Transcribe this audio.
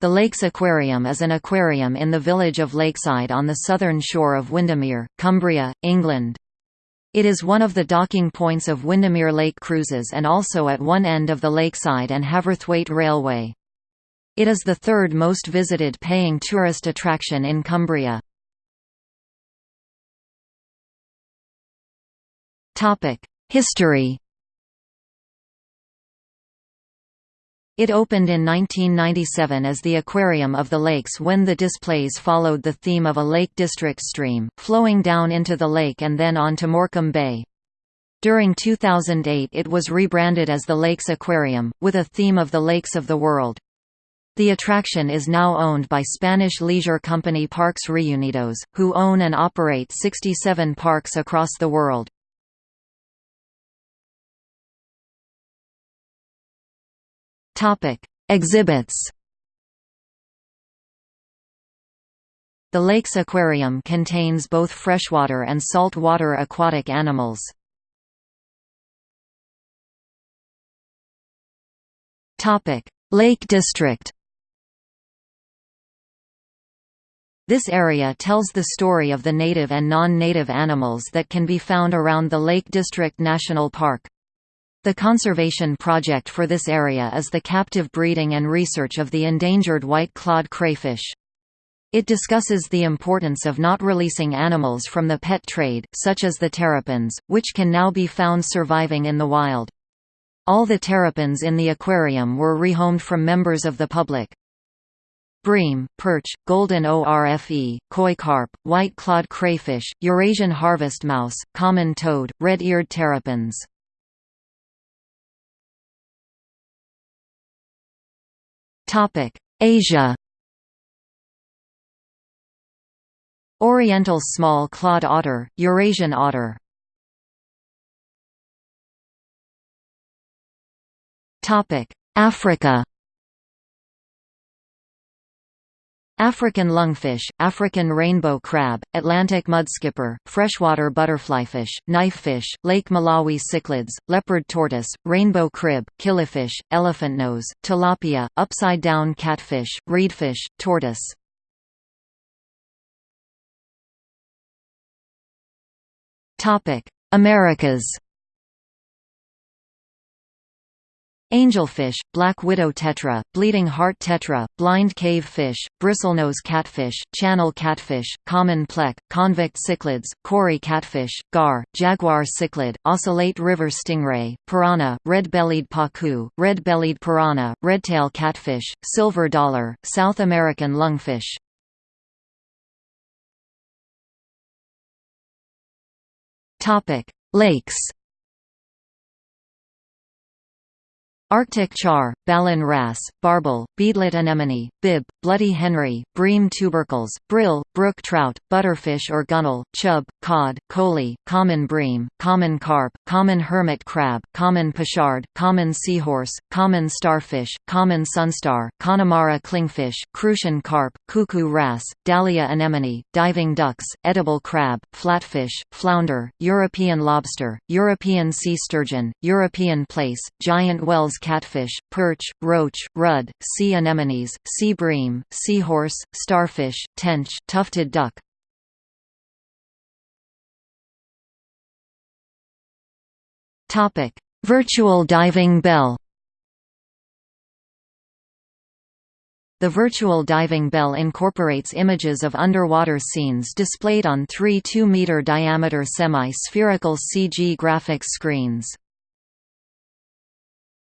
The Lakes Aquarium is an aquarium in the village of Lakeside on the southern shore of Windermere, Cumbria, England. It is one of the docking points of Windermere Lake Cruises and also at one end of the Lakeside and Haverthwaite Railway. It is the third most visited paying tourist attraction in Cumbria. History It opened in 1997 as the Aquarium of the Lakes when the displays followed the theme of a Lake District stream, flowing down into the lake and then on to Morecambe Bay. During 2008 it was rebranded as the Lakes Aquarium, with a theme of the lakes of the world. The attraction is now owned by Spanish leisure company Parques Reunidos, who own and operate 67 parks across the world. Topic: Exhibits. The Lakes Aquarium contains both freshwater and saltwater aquatic animals. Topic: Lake District. This area tells the story of the native and non-native animals that can be found around the Lake District National Park. The conservation project for this area is the captive breeding and research of the endangered white-clawed crayfish. It discusses the importance of not releasing animals from the pet trade, such as the terrapins, which can now be found surviving in the wild. All the terrapins in the aquarium were rehomed from members of the public. Bream, perch, golden ORFE, koi carp, white-clawed crayfish, Eurasian harvest mouse, common toad, red-eared terrapins. Asia. Oriental small clawed otter, Eurasian otter. Africa African lungfish, African rainbow crab, Atlantic mudskipper, freshwater butterflyfish, knifefish, Lake Malawi cichlids, leopard tortoise, rainbow crib, killifish, elephantnose, tilapia, upside-down catfish, reedfish, tortoise. Americas Angelfish, black widow tetra, bleeding heart tetra, blind cave fish, bristlenose catfish, channel catfish, common plec, convict cichlids, Cory catfish, gar, jaguar cichlid, ocellate river stingray, piranha, red-bellied pacu, red-bellied piranha, redtail catfish, silver dollar, South American lungfish. Lakes Arctic char, Ballan wrasse, barbel, beadlet anemone, bib, bloody Henry, bream tubercles, brill, brook trout, butterfish or gunnel, chub, cod, coley, common bream, common carp, common hermit crab, common pochard, common seahorse, common starfish, common sunstar, Connemara clingfish, crucian carp, cuckoo wrasse, dahlia anemone, diving ducks, edible crab, flatfish, flounder, European lobster, European sea sturgeon, European plaice, giant Wels catfish, perch, roach, rudd, sea anemones, sea bream, seahorse, starfish, tench, tufted duck. Topic: Virtual diving bell. The virtual diving bell incorporates images of underwater scenes displayed on three 2-meter diameter semi-spherical CG graphics screens.